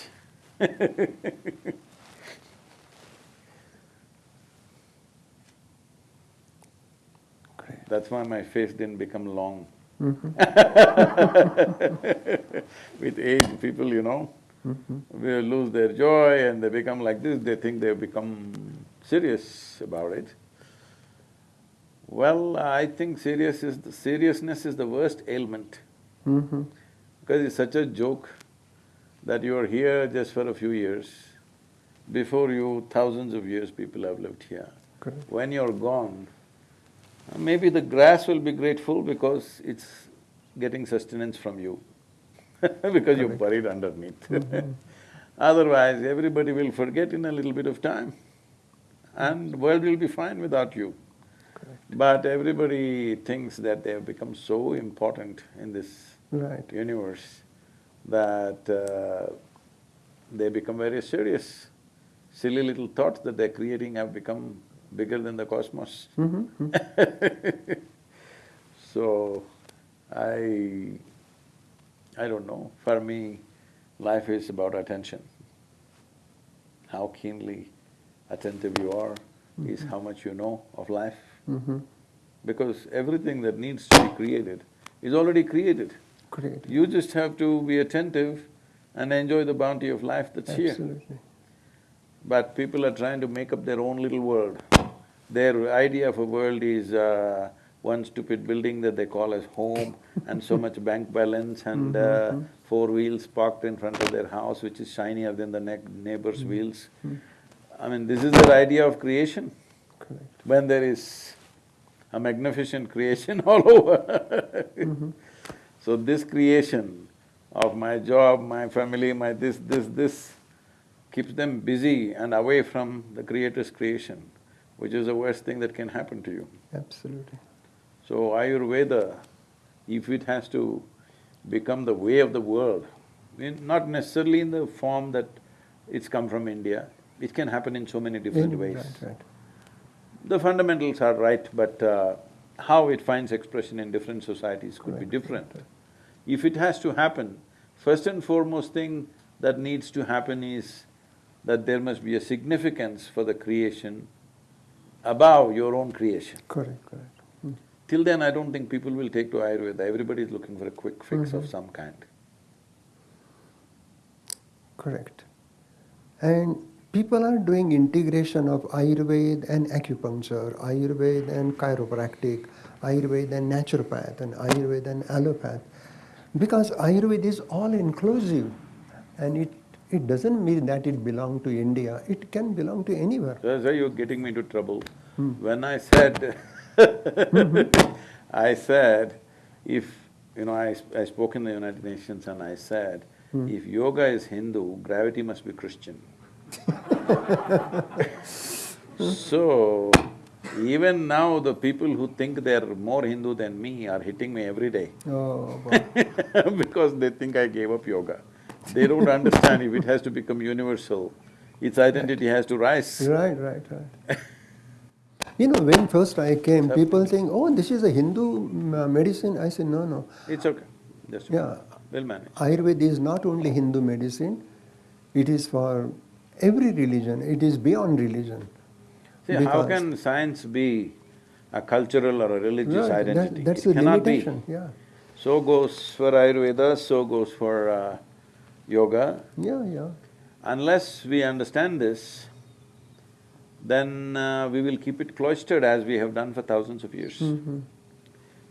That's why my face didn't become long. Mm-hmm. With age, people, you know, Mm-hmm. will lose their joy and they become like this, they think they've become serious about it. Well, I think serious is… the seriousness is the worst ailment Mm-hmm. because it's such a joke that you're here just for a few years. Before you, thousands of years people have lived here. Correct. When you're gone, maybe the grass will be grateful because it's getting sustenance from you because you're buried underneath. Mhm. Otherwise, everybody will forget in a little bit of time and world will be fine without you. Correct. But everybody thinks that they have become so important in this Right. universe that uh, they become very serious. Silly little thoughts that they're creating have become bigger than the cosmos. Mm-hmm. So, I… I don't know, for me, life is about attention. How keenly attentive you are is how much you know of life. Mm-hmm. Because everything that needs to be created is already created. Great. You just have to be attentive and enjoy the bounty of life that's here. Absolutely. But people are trying to make up their own little world. Their idea of a world is uh, one stupid building that they call as home and so much bank balance and mm-hmm, uh, mm-hmm. four wheels parked in front of their house which is shinier than the ne- neighbor's mm-hmm. wheels. I mean, this is their idea of creation Correct. when there is a magnificent creation all over. So this creation of my job, my family, my this, this, this, keeps them busy and away from the Creator's creation, which is the worst thing that can happen to you. Absolutely. So Ayurveda, if it has to become the way of the world, in- not necessarily in the form that it's come from India, it can happen in so many different In- ways. Right, right. The fundamentals are right, but uh, how it finds expression in different societies could be different. If it has to happen, first and foremost thing that needs to happen is that there must be a significance for the creation above your own creation. Correct, correct. Mm. Till then, I don't think people will take to Ayurveda, everybody is looking for a quick fix of Mhm. some kind. Correct. And people are doing integration of Ayurveda and acupuncture, Ayurveda and chiropractic, Ayurveda and naturopath, and Ayurveda and allopath. Because Ayurveda is all inclusive and it, it doesn't mean that it belongs to India, it can belong to anywhere. Why you're getting me into trouble. Hmm. When I said I said, if, you know, I, I spoke in the United Nations and I said, Hmm. if yoga is Hindu, gravity must be Christian. So, even now the people who think they're more Hindu than me are hitting me every day Oh, because they think I gave up yoga. They don't understand if it has to become universal, its identity has to rise. Right, right, right. You know, when first I came, people think, oh, this is a Hindu mm, uh, medicine. I said, no, no. It's okay, just Yeah, we'll manage. Ayurveda is not only Hindu medicine, it is for every religion, it is beyond religion. See, how can science be a cultural or a religious Right, that- That's It a cannot be. yeah. So goes for Ayurveda, so goes for uh, yoga. Yeah, yeah, Unless we understand this, then uh, we will keep it cloistered as we have done for thousands of years. Mhm.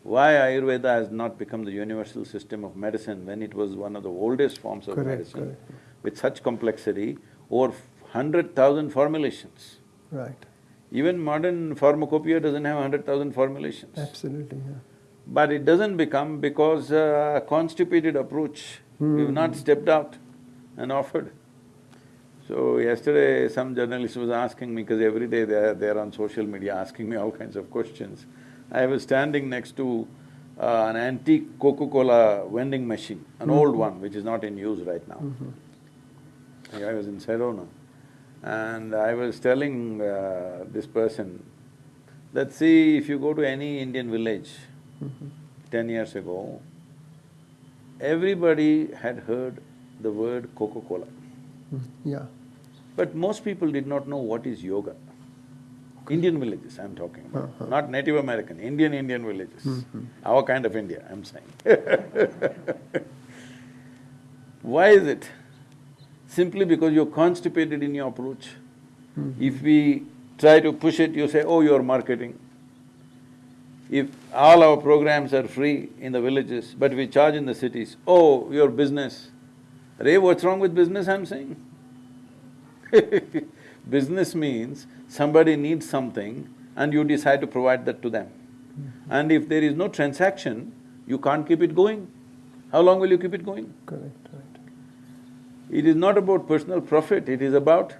Why Ayurveda has not become the universal system of medicine when it was one of the oldest forms of Correct, medicine correct. with such complexity, over hundred thousand formulations. right, Even modern pharmacopoeia doesn't have hundred thousand formulations. absolutely, yeah. But it doesn't become because uh, constipated approach, we've not stepped out and offered. So yesterday, some journalist was asking me, because every day they're, they're on social media asking me all kinds of questions. I was standing next to uh, an antique Coca-Cola vending machine, an old one which is not in use right now. I was in Sedona. And I was telling uh, this person, that see, if you go to any Indian village ten years ago, everybody had heard the word Coca-Cola. Mm, Yeah, But most people did not know what is yoga. Indian villages I'm talking about, Uh-huh. not Native American, Indian Indian villages. Mhm. Our kind of India, I'm saying Why is it? Simply because you're constipated in your approach. Mhm. If we try to push it, you say, oh, you're marketing. If all our programs are free in the villages, but we charge in the cities, oh, your business. Ray, what's wrong with business, I'm saying? Business means somebody needs something and you decide to provide that to them. And if there is no transaction, you can't keep it going. How long will you keep it going? correct. It is not about personal profit, it is about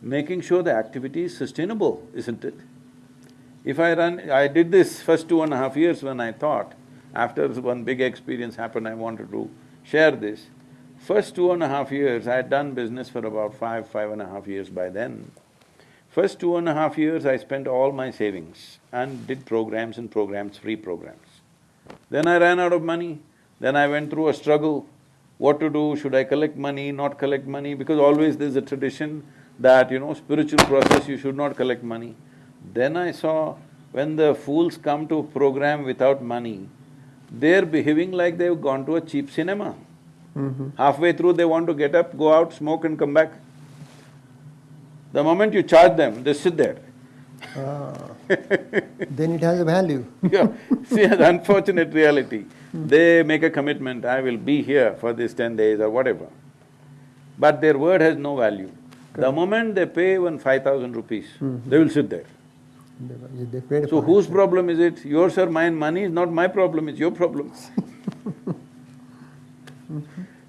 making sure the activity is sustainable, isn't it? If I run… I did this first two and a half years when I thought, after one big experience happened, I wanted to share this. First two and a half years, I had done business for about five, five and a half years by then. First two and a half years, I spent all my savings and did programs and programs, free programs. Then I ran out of money, then I went through a struggle, what to do, should I collect money, not collect money, because always there's a tradition that, you know, spiritual process, you should not collect money. Then I saw when the fools come to a program without money, they're behaving like they've gone to a cheap cinema. Mhm. Halfway through, they want to get up, go out, smoke and come back. The moment you charge them, they sit there. Ah, then it has a value. Yeah, see, the unfortunate reality, they make a commitment, I will be here for these ten days or whatever. But their word has no value. The moment they pay even five thousand rupees, Mhm. they will sit there. So whose problem is it? Yours or mine? Money is not my problem, it's your problem.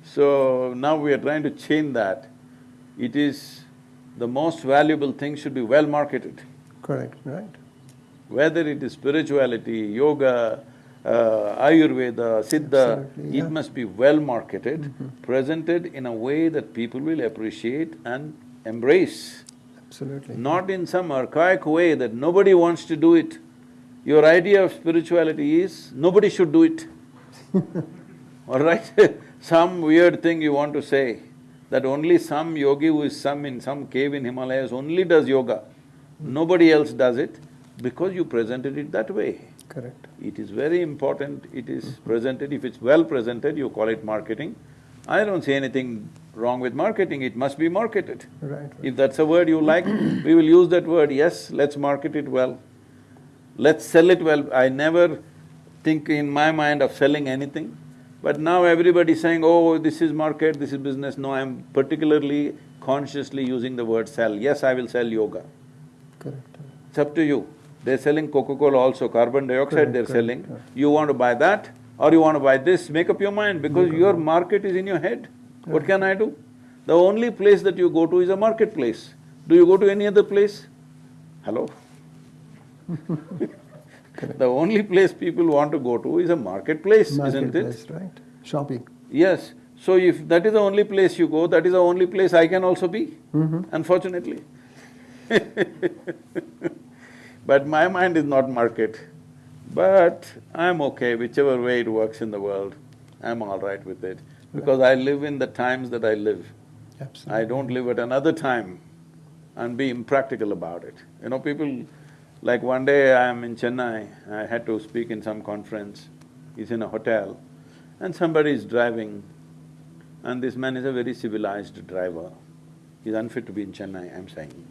So now we are trying to change that. It is, the most valuable thing should be well marketed. Correct, right? Whether it is spirituality, yoga, uh, Ayurveda, Siddha, yeah. it must be well marketed, Mhm. presented in a way that people will appreciate and embrace. Absolutely. Not in some archaic way that nobody wants to do it. Your idea of spirituality is, nobody should do it. All right? some weird thing you want to say, that only some yogi who is some in some cave in Himalayas only does yoga. Nobody else does it because you presented it that way. Correct. It is very important, it is presented, if it's well presented, you call it marketing. I don't see anything wrong with marketing, it must be marketed. Right, right. If that's a word you like, we will use that word, yes, let's market it well. Let's sell it well. I never think in my mind of selling anything, but now everybody is saying, oh, this is market, this is business. No, I'm particularly consciously using the word sell. Yes, I will sell yoga. Correct. It's up to you. They're selling Coca-Cola also, carbon dioxide Correct, they're correct, selling. correct. You want to buy that or you want to buy this, make up your mind because your market is in your head. What can I do? The only place that you go to is a marketplace. Do you go to any other place? Hello? The only place people want to go to is a marketplace, isn't it? Marketplace, right? Shopping. Yes. So if that is the only place you go, that is the only place I can also be, Mhm. unfortunately. But my mind is not market. But I'm okay, whichever way it works in the world, I'm all right with it. Because I live in the times that I live. Absolutely. I don't live at another time and be impractical about it. You know, people… Like one day I'm in Chennai, I had to speak in some conference, he's in a hotel, and somebody is driving, and this man is a very civilized driver. He's unfit to be in Chennai, I'm saying.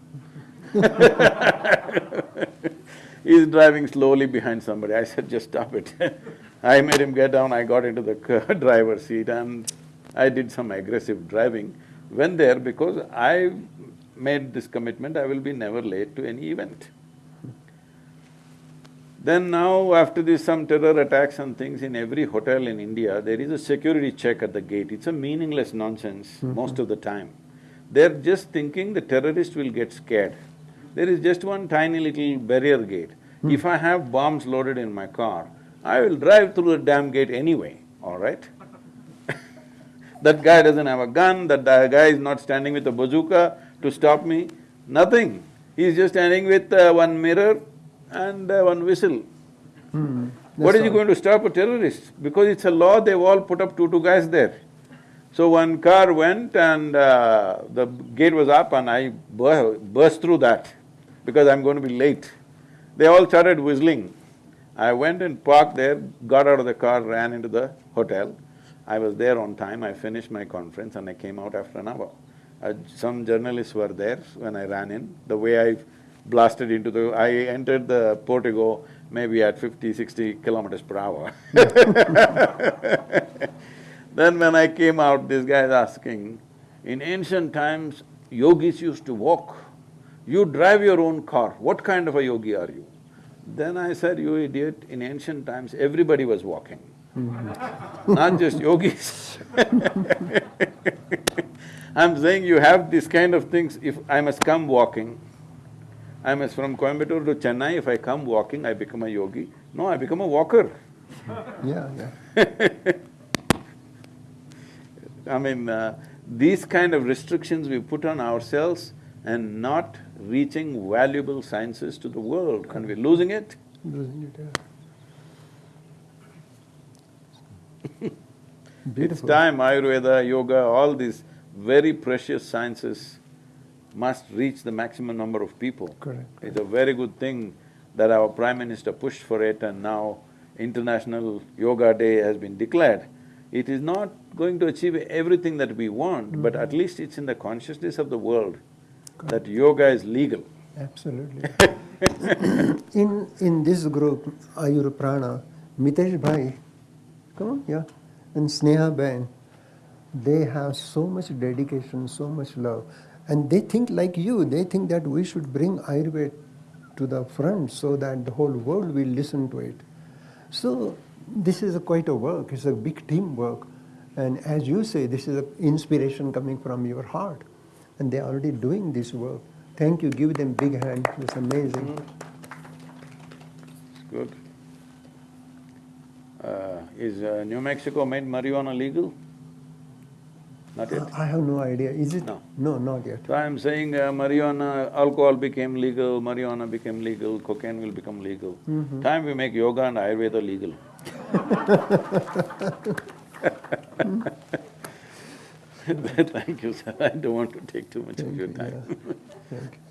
He's driving slowly behind somebody, I said, just stop it. I made him get down, I got into the driver's seat and I did some aggressive driving. Went there because I made this commitment, I will be never late to any event. Then now, after this some terror attacks and things in every hotel in India, there is a security check at the gate. It's a meaningless nonsense mm-hmm. most of the time. They're just thinking the terrorist will get scared. There is just one tiny little barrier gate. If I have bombs loaded in my car, I will drive through the damn gate anyway, all right? That guy doesn't have a gun, that guy is not standing with a bazooka to stop me, nothing. He's just standing with uh, one mirror and uh, one whistle. Hmm, What is he going to stop a terrorist? Because it's a law, they've all put up two, two guys there. So one car went and uh, the gate was up and I bur- burst through that because I'm going to be late. They all started whistling. I went and parked there, got out of the car, ran into the hotel. I was there on time, I finished my conference and I came out after an hour. Uh, some journalists were there when I ran in. The way I blasted into the… I entered the portico maybe at 50, 60 kilometers per hour. Then when I came out, this guy is asking, in ancient times, yogis used to walk. You drive your own car, what kind of a yogi are you? Then I said, you idiot, in ancient times, everybody was walking, not just yogis. I'm saying you have this kind of things, if I must come walking, I must from Coimbatore to Chennai, if I come walking, I become a yogi. No, I become a walker. Yeah, yeah. I mean, uh, these kind of restrictions we put on ourselves and not reaching valuable sciences to the world, and we're losing it. Losing it, yeah. It's time Ayurveda, yoga, all these very precious sciences must reach the maximum number of people. Correct. It's a very good thing that our Prime Minister pushed for it and now International Yoga Day has been declared. It is not going to achieve everything that we want, but mm. at least it's in the consciousness of the world that yoga is legal. Absolutely. in in this group, Ayur Prana, Mitesh Bhai, come on, yeah, and Sneha Ben, they have so much dedication, so much love, and they think like you. They think that we should bring Ayurveda to the front so that the whole world will listen to it. So this is a quite a work. It's a big teamwork, and as you say, this is an inspiration coming from your heart, and they are already doing this work. Thank you. Give them big hand. It's amazing. It's good. Uh, is uh, New Mexico made marijuana legal? Not yet? Uh, I have no idea. Is it? No. No, not yet. So I'm saying uh, marijuana, alcohol became legal, marijuana became legal, cocaine will become legal. Time we make yoga and Ayurveda legal. Thank you, sir. I don't want to take too much of your Thank you, time. yeah. Thank you.